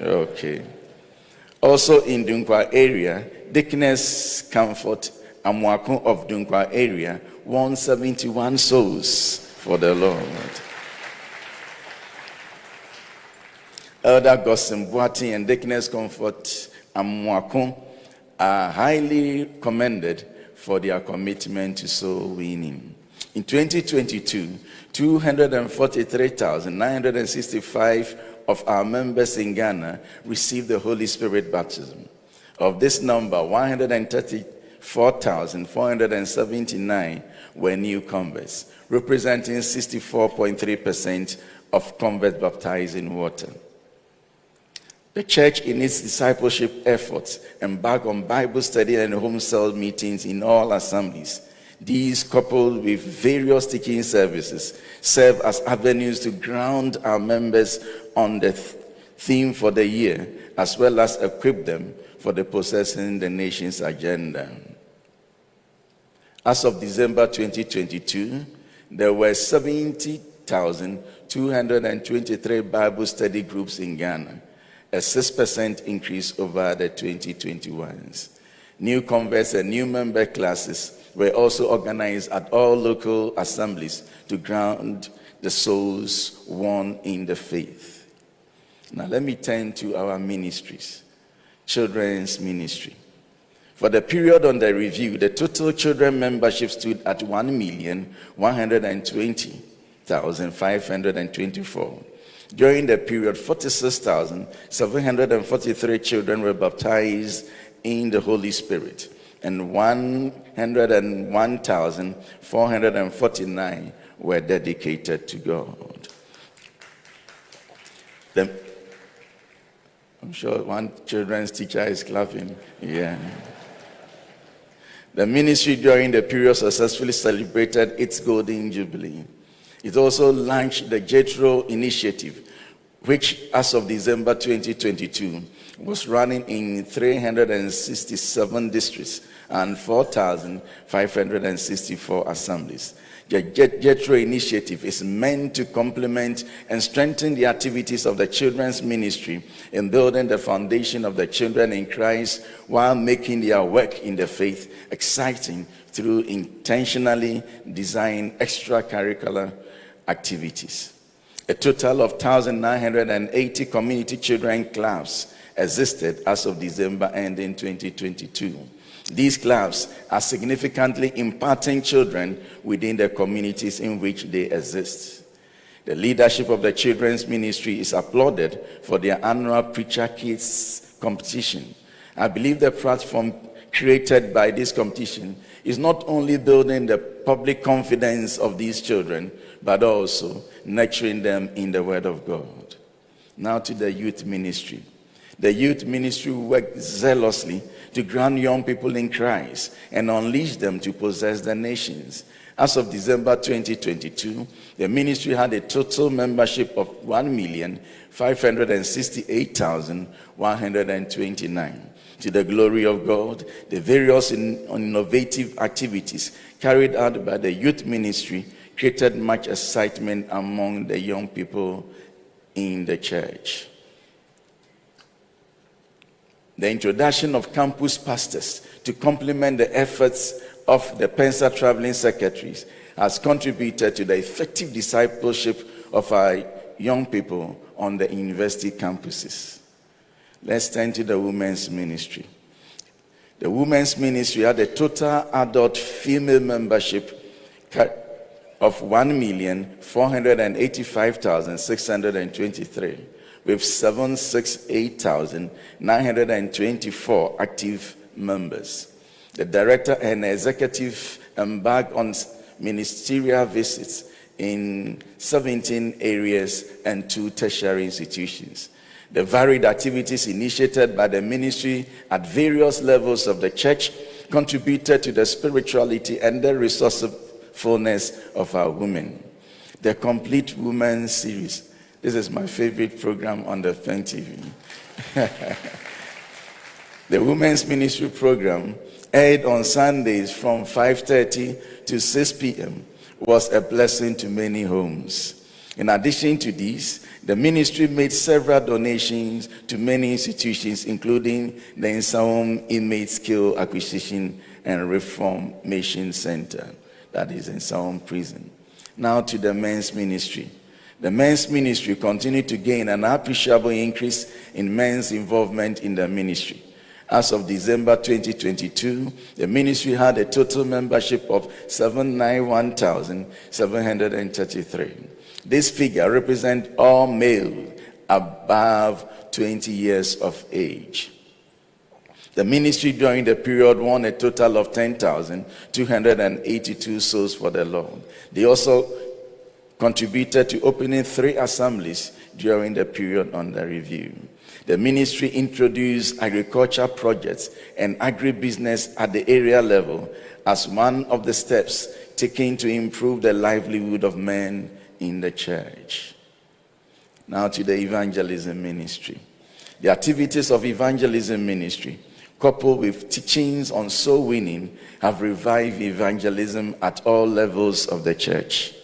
Okay. Also in Dunkwa area, Deaconess Comfort Amwako of Dunkwa area, 171 souls for the Lord. Elder Gosim Boati and Deaconess Comfort Amwako are highly commended for their commitment to soul winning. In 2022, 243,965 of our members in Ghana received the Holy Spirit baptism. Of this number, 134,479 were new converts, representing 64.3% of converts baptized in water. The church, in its discipleship efforts, embarked on Bible study and home cell meetings in all assemblies. These, coupled with various teaching services, serve as avenues to ground our members on the theme for the year, as well as equip them for the possessing the nation's agenda. As of December 2022, there were 70,223 Bible study groups in Ghana, a 6% increase over the 2021s. New converts and new member classes were also organized at all local assemblies to ground the souls won in the faith. Now, let me turn to our ministries. Children's ministry. For the period under review, the total children membership stood at 1,120,524. During the period, 46,743 children were baptized in the Holy Spirit, and 101,449 were dedicated to God. The I'm sure one children's teacher is clapping. Yeah. The ministry during the period successfully celebrated its golden jubilee. It also launched the Jethro initiative, which as of December 2022 was running in 367 districts and 4,564 assemblies. The Jethro initiative is meant to complement and strengthen the activities of the children's ministry in building the foundation of the children in Christ while making their work in the faith exciting through intentionally designed extracurricular activities. A total of 1,980 community children clubs existed as of December ending 2022. These clubs are significantly impacting children within the communities in which they exist. The leadership of the children's ministry is applauded for their annual Preacher Kids competition. I believe the platform created by this competition is not only building the public confidence of these children, but also nurturing them in the Word of God. Now to the youth ministry. The youth ministry worked zealously to ground young people in Christ and unleash them to possess the nations. As of December 2022, the ministry had a total membership of 1,568,129. To the glory of God, the various innovative activities carried out by the youth ministry created much excitement among the young people in the church the introduction of campus pastors to complement the efforts of the Pensa traveling secretaries has contributed to the effective discipleship of our young people on the university campuses. Let's turn to the women's ministry. The women's ministry had a total adult female membership of 1,485,623 with 768,924 active members. The director and executive embarked on ministerial visits in 17 areas and two tertiary institutions. The varied activities initiated by the ministry at various levels of the church contributed to the spirituality and the resourcefulness of our women. The Complete Women series this is my favorite program on the FEN TV. the Women's Ministry program aired on Sundays from 5.30 to 6 p.m. was a blessing to many homes. In addition to these, the ministry made several donations to many institutions, including the Nsawam Inmate Skill Acquisition and Reformation Center, that is in Nsawam Prison. Now to the men's ministry. The men's ministry continued to gain an appreciable increase in men's involvement in the ministry. As of December 2022, the ministry had a total membership of 791,733. This figure represents all male above 20 years of age. The ministry during the period won a total of 10,282 souls for the Lord. They also contributed to opening three assemblies during the period under review. The ministry introduced agriculture projects and agribusiness at the area level as one of the steps taken to improve the livelihood of men in the church. Now to the evangelism ministry. The activities of evangelism ministry, coupled with teachings on soul winning, have revived evangelism at all levels of the church.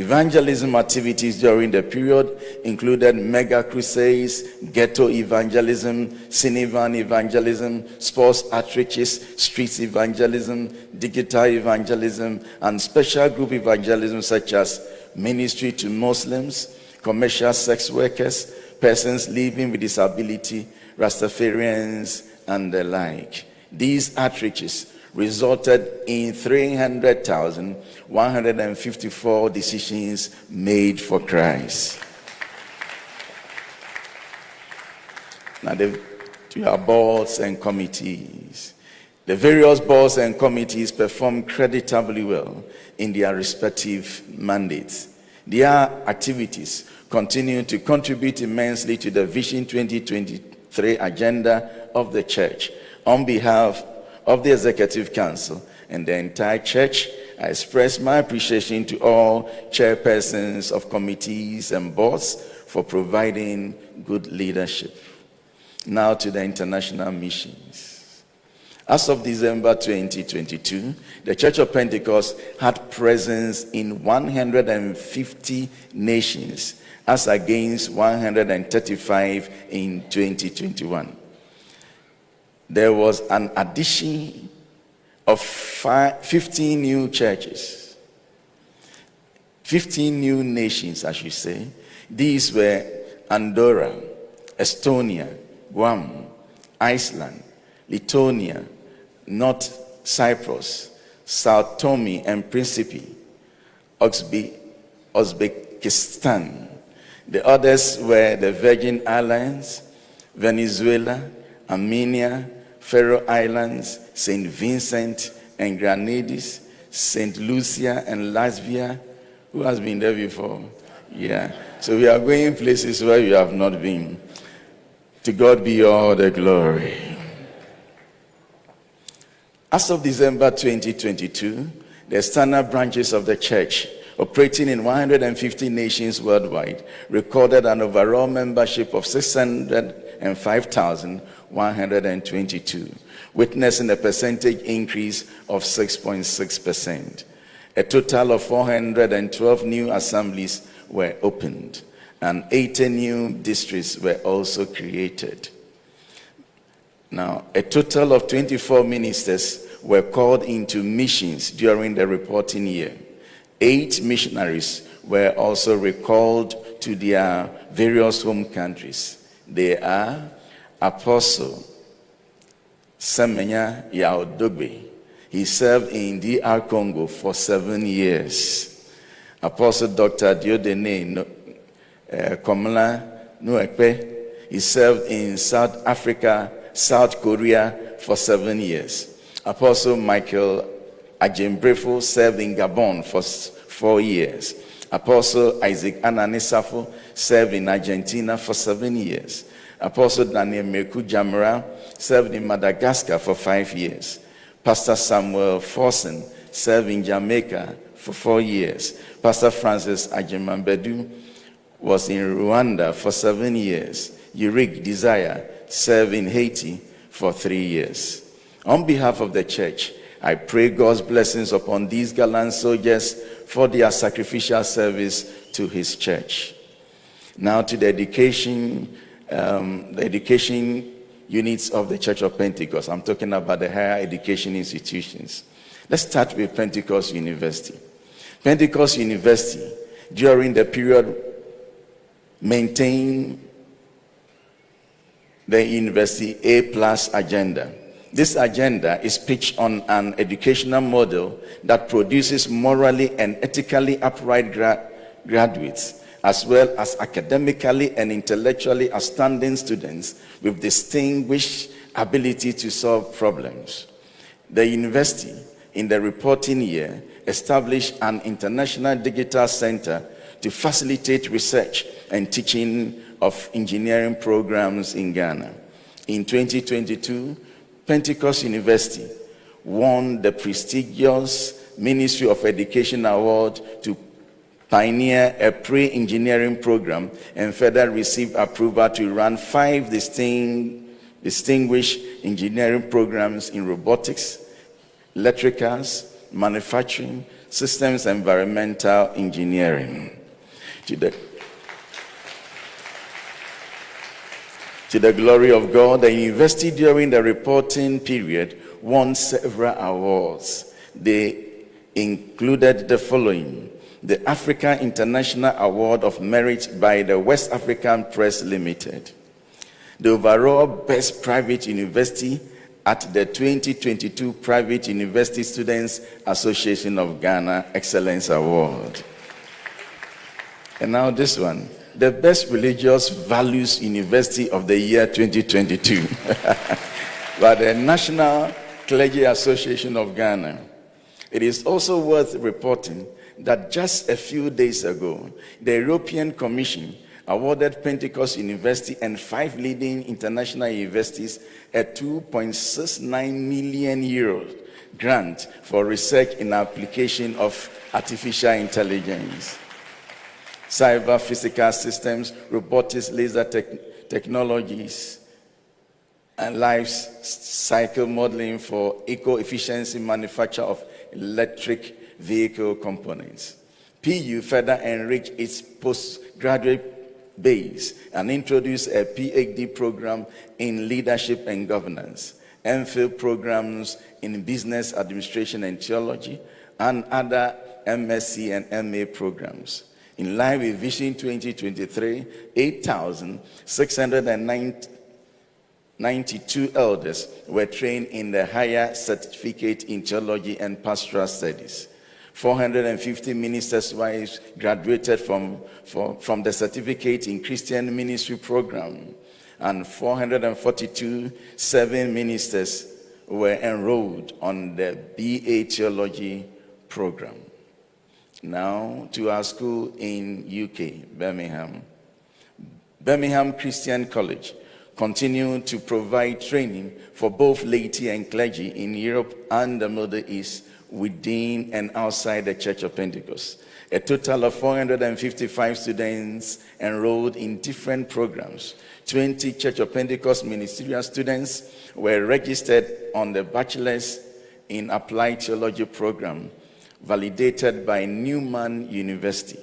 Evangelism activities during the period included mega crusades, ghetto evangelism, cinevan evangelism, sports outreaches, streets evangelism, digital evangelism, and special group evangelism such as ministry to Muslims, commercial sex workers, persons living with disability, Rastafarians, and the like. These outreaches resulted in 300,154 decisions made for Christ. Now, the, you have boards and committees. The various boards and committees perform creditably well in their respective mandates. Their activities continue to contribute immensely to the Vision 2023 agenda of the church. On behalf of the Executive Council and the entire church, I express my appreciation to all chairpersons of committees and boards for providing good leadership. Now to the international missions. As of December 2022, the Church of Pentecost had presence in 150 nations as against 135 in 2021. There was an addition of five, 15 new churches, 15 new nations, I should say. These were Andorra, Estonia, Guam, Iceland, Lithuania, North Cyprus, Sao Tome and Principe, Uzbekistan. The others were the Virgin Islands, Venezuela, Armenia, Faroe Islands, St. Vincent and Grenadines, St. Lucia and Latvia. Who has been there before? Yeah. So we are going places where you have not been. To God be all the glory. As of December 2022, the standard branches of the church operating in 150 nations worldwide recorded an overall membership of 605,122, witnessing a percentage increase of 6.6%. A total of 412 new assemblies were opened and 80 new districts were also created. Now, a total of 24 ministers were called into missions during the reporting year. Eight missionaries were also recalled to their various home countries. They are Apostle Semenya Yaodogbe. He served in DR Congo for seven years. Apostle Dr. Diodene uh, Komla Nuekpe. He served in South Africa South Korea for seven years. Apostle Michael Ajembrefo served in Gabon for four years. Apostle Isaac Ananisafo served in Argentina for seven years. Apostle Daniel Meku Jamra served in Madagascar for five years. Pastor Samuel Forsen served in Jamaica for four years. Pastor Francis Ajimambedu was in Rwanda for seven years. Yurik Desire served in Haiti for three years. On behalf of the church, I pray God's blessings upon these gallant soldiers for their sacrificial service to his church. Now to the education, um, the education units of the Church of Pentecost. I'm talking about the higher education institutions. Let's start with Pentecost University. Pentecost University, during the period, maintained the university A plus agenda. This agenda is pitched on an educational model that produces morally and ethically upright gra graduates, as well as academically and intellectually outstanding students with distinguished ability to solve problems. The university, in the reporting year, established an international digital center to facilitate research and teaching of engineering programs in Ghana. In 2022, Pentecost University won the prestigious Ministry of Education Award to pioneer a pre-engineering program and further received approval to run five distinct, distinguished engineering programs in robotics, electricals, manufacturing, systems, environmental engineering. To the, to the glory of God, the university during the reporting period won several awards. They included the following the Africa International Award of Merit by the West African Press Limited, the overall Best Private University at the 2022 Private University Students Association of Ghana Excellence Award. And now this one, the Best Religious Values University of the Year 2022 by the National Clergy Association of Ghana. It is also worth reporting that just a few days ago, the European Commission awarded Pentecost University and five leading international universities a 2.69 million euro grant for research in application of artificial intelligence, cyber physical systems, robotics, laser technologies, and life cycle modeling for eco-efficiency manufacture of electric vehicle components. PU further enriched its postgraduate base and introduced a PhD program in leadership and governance, MPhil programs in business administration and theology, and other MSc and MA programs. In line with Vision 2023, 8,692 elders were trained in the higher certificate in theology and pastoral studies. 450 ministers' wives graduated from, from the certificate in Christian ministry program, and 442 seven ministers were enrolled on the BA theology program. Now to our school in UK, Birmingham. Birmingham Christian College continued to provide training for both laity and clergy in Europe and the Middle East within and outside the Church of Pentecost. A total of 455 students enrolled in different programs. 20 Church of Pentecost ministerial students were registered on the Bachelor's in Applied Theology program, validated by Newman University.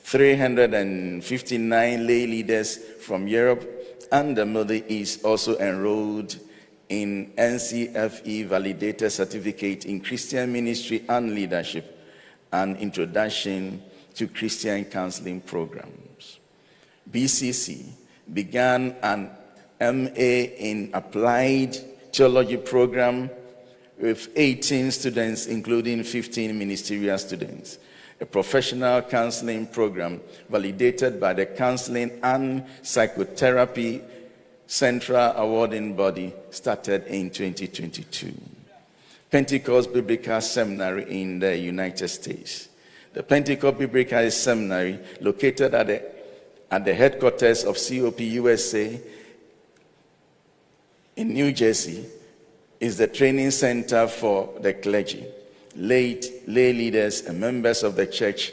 359 lay leaders from Europe and the Middle East also enrolled in NCFE validated certificate in Christian ministry and leadership and introduction to Christian counseling programs. BCC began an MA in applied theology program with 18 students, including 15 ministerial students. A professional counseling program validated by the Counseling and Psychotherapy central awarding body started in 2022. Pentecost Biblical Seminary in the United States. The Pentecost Biblical Seminary, located at the, at the headquarters of COP USA in New Jersey, is the training center for the clergy, lay, lay leaders, and members of the church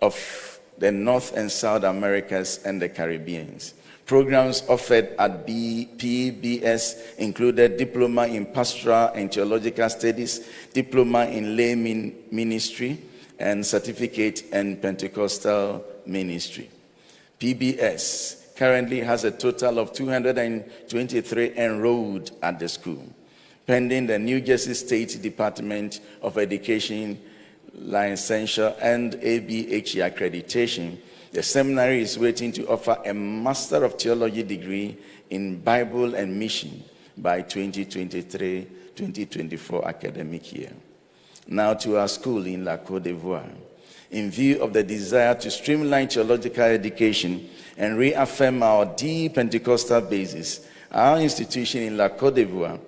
of the North and South Americas and the Caribbeans Programs offered at PBS included Diploma in Pastoral and Theological Studies, Diploma in Lay Ministry, and Certificate in Pentecostal Ministry. PBS currently has a total of 223 enrolled at the school, pending the New Jersey State Department of Education licensure and ABHE accreditation the seminary is waiting to offer a Master of Theology degree in Bible and Mission by 2023 2024 academic year. Now to our school in La Cote d'Ivoire. In view of the desire to streamline theological education and reaffirm our deep Pentecostal basis, our institution in La Cote d'Ivoire,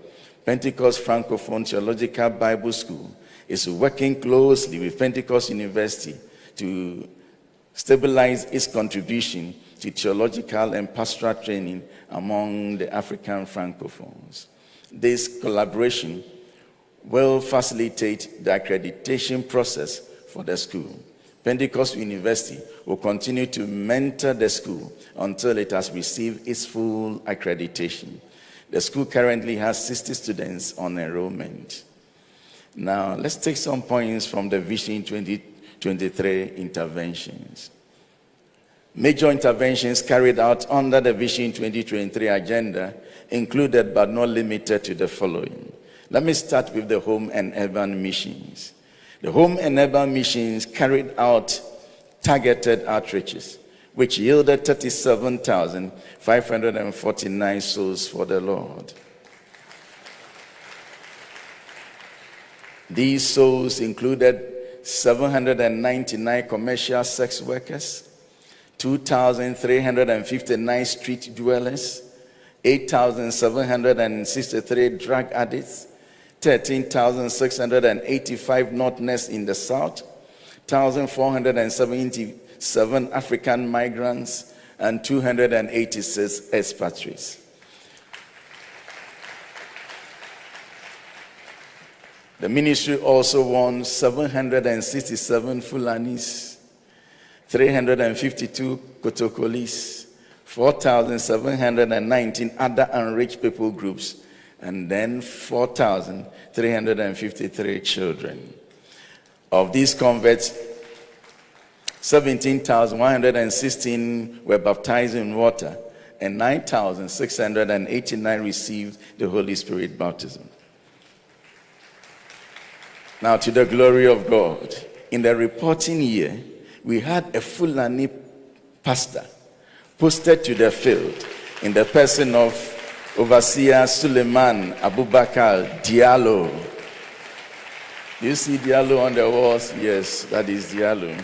Pentecost Francophone Theological Bible School, is working closely with Pentecost University to stabilize its contribution to theological and pastoral training among the African Francophones. This collaboration will facilitate the accreditation process for the school. Pentecost University will continue to mentor the school until it has received its full accreditation. The school currently has 60 students on enrollment. Now, let's take some points from the Vision 20 23 interventions. Major interventions carried out under the Vision 2023 agenda included but not limited to the following. Let me start with the home and urban missions. The home and urban missions carried out targeted outreaches, which yielded 37,549 souls for the Lord. These souls included 799 commercial sex workers, 2,359 street dwellers, 8,763 drug addicts, 13,685 northerners in the south, 1,477 African migrants, and 286 expatriates. The ministry also won 767 Fulanis, 352 Kotokolis, 4,719 other unreached people groups, and then 4,353 children. Of these converts, 17,116 were baptized in water, and 9,689 received the Holy Spirit baptism. Now, to the glory of God, in the reporting year, we had a Fulani pastor posted to the field in the person of Overseer Suleiman Abubakar Diallo. You see Diallo on the walls? Yes, that is Diallo.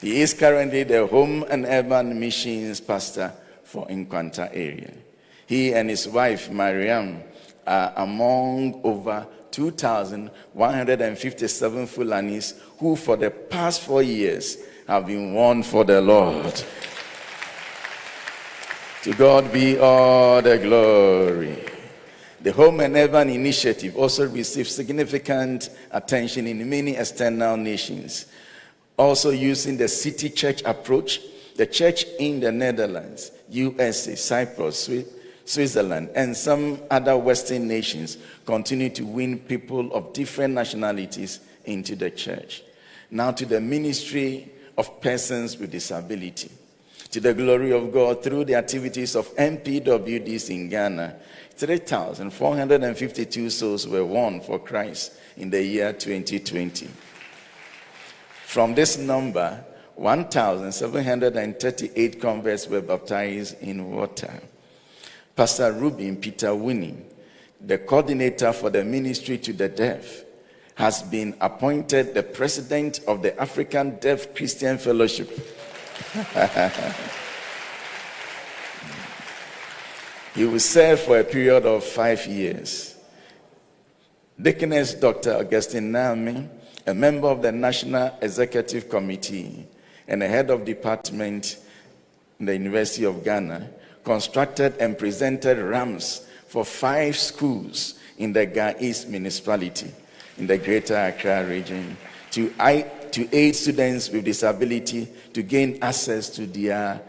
He is currently the Home and Urban Missions pastor for Nkwanta area. He and his wife, Mariam, among over 2,157 Fulanis who, for the past four years, have been won for the Lord. to God be all the glory. The Home and Urban Initiative also received significant attention in many external nations. Also, using the city church approach, the church in the Netherlands, USA, Cyprus, Switzerland, and some other Western nations continue to win people of different nationalities into the church. Now, to the ministry of persons with disability. To the glory of God, through the activities of MPWDs in Ghana, 3,452 souls were won for Christ in the year 2020. From this number, 1,738 converts were baptized in water. Pastor Rubin Peter Winnie, the coordinator for the ministry to the deaf, has been appointed the president of the African Deaf Christian Fellowship. he will serve for a period of five years. Deaconess Dr. Augustine Nami, a member of the National Executive Committee and the head of department in the University of Ghana, constructed and presented ramps for five schools in the Ga East municipality in the greater Accra region to aid students with disability to gain access to their